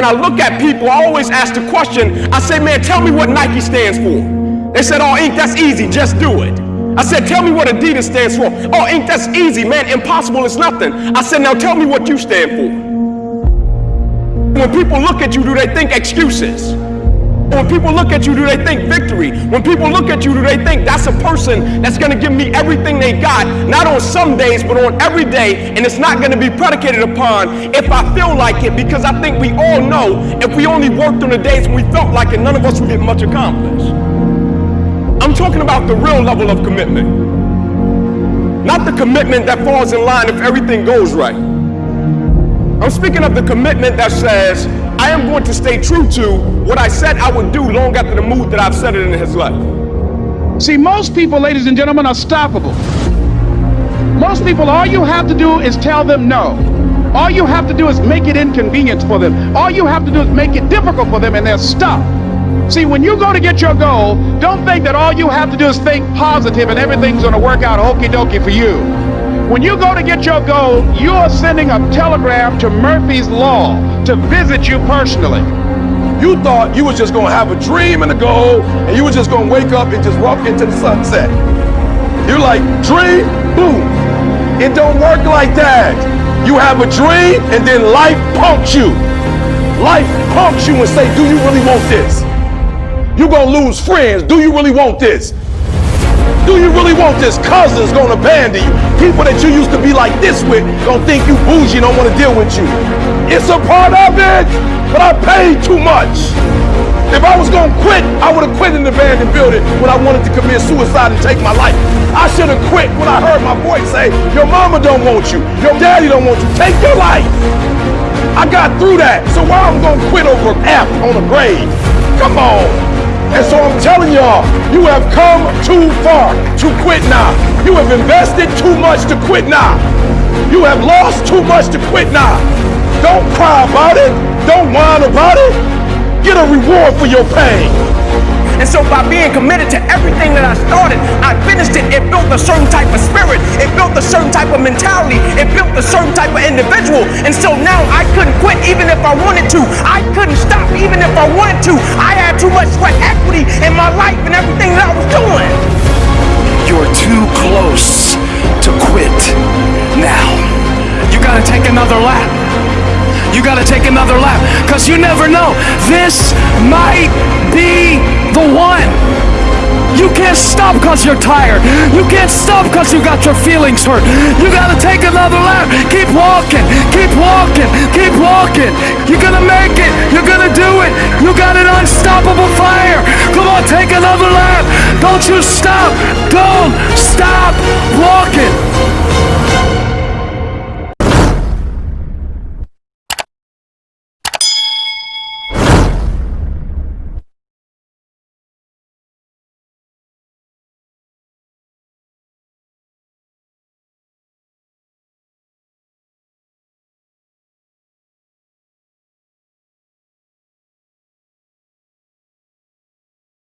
when I look at people, I always ask the question, I say, man, tell me what Nike stands for. They said, oh, Ink, that's easy, just do it. I said, tell me what Adidas stands for. Oh, Ink, that's easy, man, impossible is nothing. I said, now tell me what you stand for. When people look at you, do they think excuses? When people look at you, do they think victory? When people look at you, do they think that's a person that's going to give me everything they got, not on some days, but on every day, and it's not going to be predicated upon if I feel like it, because I think we all know if we only worked on the days when we felt like it, none of us would get much accomplished. I'm talking about the real level of commitment, not the commitment that falls in line if everything goes right. I'm speaking of the commitment that says, I am going to stay true to what I said I would do long after the mood that I've set it in his life. See, most people, ladies and gentlemen, are stoppable. Most people, all you have to do is tell them no. All you have to do is make it inconvenient for them. All you have to do is make it difficult for them, and they're stop. See, when you go to get your goal, don't think that all you have to do is think positive and everything's going to work out okie dokie for you. When you go to get your goal, you are sending a telegram to Murphy's Law to visit you personally. You thought you was just gonna have a dream and a goal, and you was just gonna wake up and just walk into the sunset. You're like, dream, boom. It don't work like that. You have a dream, and then life punks you. Life punks you and say, do you really want this? You're gonna lose friends. Do you really want this? Do you really want this? Cousins gonna abandon you. People that you used to be like this with gonna think you bougie, don't wanna deal with you. It's a part of it, but I paid too much. If I was gonna quit, I would have quit in the abandoned building when I wanted to commit suicide and take my life. I should have quit when I heard my voice say, your mama don't want you, your daddy don't want you, take your life. I got through that, so why I'm gonna quit over an F on a grave? Come on. And so I'm telling y'all, you have come too far to quit now. You have invested too much to quit now. You have lost too much to quit now. Don't cry about it. Don't whine about it. Get a reward for your pain. And so by being committed to everything that I started, I finished it. It built a certain type of spirit. It built a certain type of mentality. It built a certain type of individual. And so now I couldn't quit even if I wanted to. I couldn't stop even if I wanted to. I had too much sweat in my life and everything that I was doing. You're too close to quit now. You gotta take another lap. You gotta take another lap because you never know. This might be the one. You can't stop because you're tired. You can't stop because you got your feelings hurt. You gotta take another lap. Keep walking. Keep walking. Keep walking. You're gonna make it. You're gonna do it. You got an unstoppable fire. Come on, take another lap. Don't you stop. Walking.